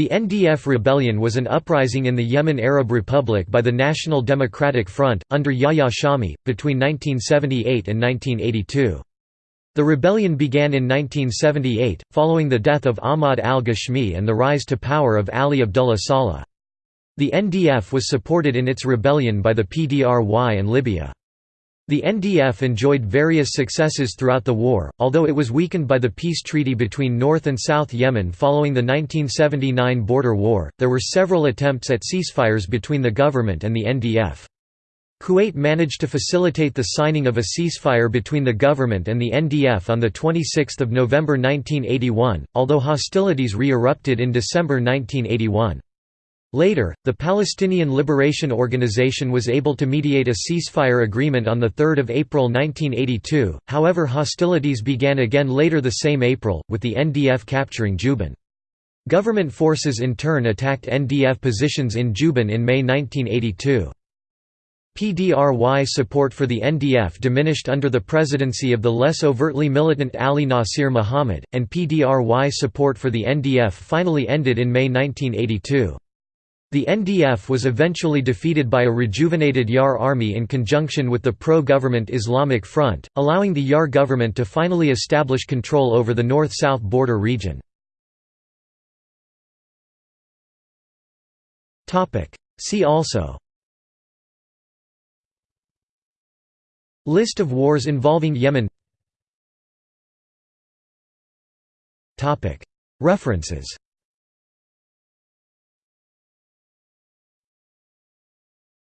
The NDF rebellion was an uprising in the Yemen Arab Republic by the National Democratic Front, under Yahya Shami, between 1978 and 1982. The rebellion began in 1978, following the death of Ahmad al-Ghashmi and the rise to power of Ali Abdullah Saleh. The NDF was supported in its rebellion by the PDRY and Libya. The NDF enjoyed various successes throughout the war, although it was weakened by the peace treaty between North and South Yemen following the 1979 border war. There were several attempts at ceasefires between the government and the NDF. Kuwait managed to facilitate the signing of a ceasefire between the government and the NDF on 26 November 1981, although hostilities re-erupted in December 1981. Later, the Palestinian Liberation Organization was able to mediate a ceasefire agreement on 3 April 1982, however hostilities began again later the same April, with the NDF capturing Jubail. Government forces in turn attacked NDF positions in Jubail in May 1982. PDRY support for the NDF diminished under the presidency of the less overtly militant Ali Nasir Muhammad, and PDRY support for the NDF finally ended in May 1982. The NDF was eventually defeated by a rejuvenated YAR army in conjunction with the pro-government Islamic Front, allowing the YAR government to finally establish control over the north-south border region. See also List of wars involving Yemen References